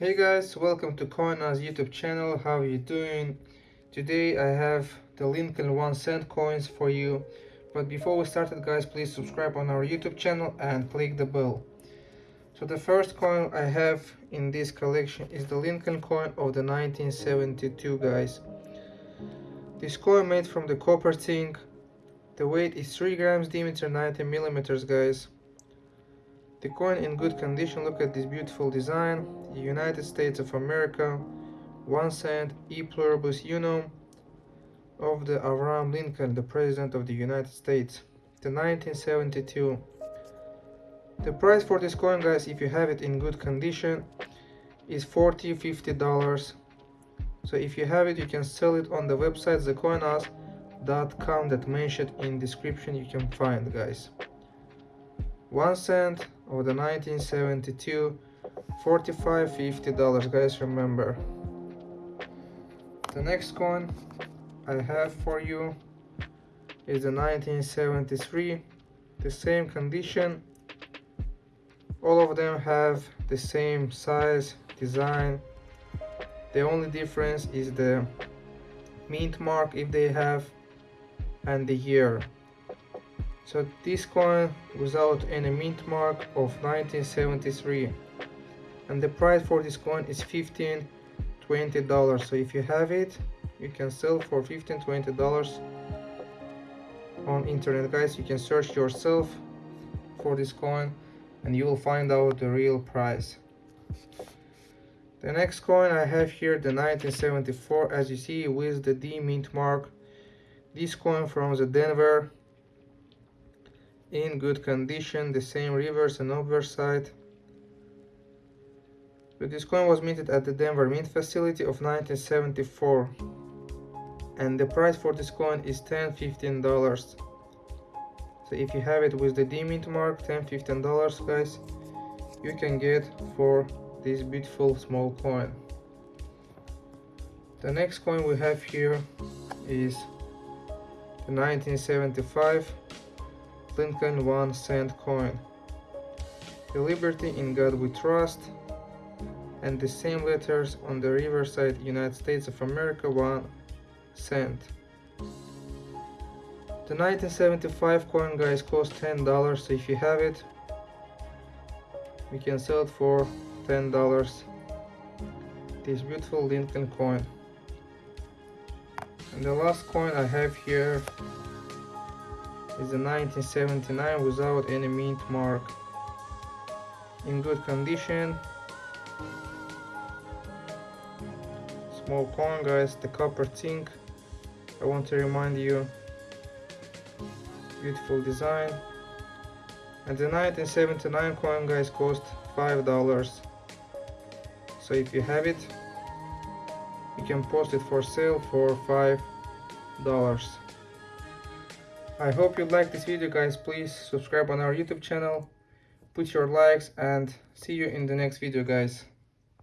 Hey guys, welcome to CoinOz YouTube channel. How are you doing? Today I have the Lincoln 1 cent coins for you. But before we started guys, please subscribe on our YouTube channel and click the bell. So the first coin I have in this collection is the Lincoln coin of the 1972 guys. This coin made from the copper zinc. The weight is 3 grams diameter 90 millimeters guys. The coin in good condition, look at this beautiful design. United States of America, 1 cent e pluribus unum of the Abraham Lincoln, the President of the United States, the 1972. The price for this coin, guys, if you have it in good condition, is 40 50 dollars. So if you have it, you can sell it on the website thecoinoz.com that mentioned in description you can find, guys. 1 cent of the 1972 45 50 dollars. Guys remember. The next coin I have for you is the 1973 the same condition. All of them have the same size design. The only difference is the mint mark if they have and the year so this coin without any mint mark of 1973 and the price for this coin is 15 20 dollars. So if you have it you can sell for 15 20 dollars on internet guys. You can search yourself for this coin and you will find out the real price. The next coin I have here the 1974 as you see with the D mint mark this coin from the Denver in good condition, the same reverse and obverse side. But this coin was minted at the Denver Mint facility of 1974 and the price for this coin is 10 15 dollars. So if you have it with the D mint mark 10 15 dollars guys you can get for this beautiful small coin. The next coin we have here is the 1975 Lincoln 1 cent coin. The Liberty in God we trust and the same letters on the reverse side United States of America 1 cent. The 1975 coin guys cost $10 so if you have it we can sell it for $10 this beautiful Lincoln coin. And the last coin I have here is a 1979 without any mint mark. In good condition. Small coin guys the copper zinc I want to remind you. Beautiful design. And the 1979 coin guys cost five dollars. So if you have it you can post it for sale for five dollars I hope you like this video guys. Please subscribe on our YouTube channel, put your likes and see you in the next video guys.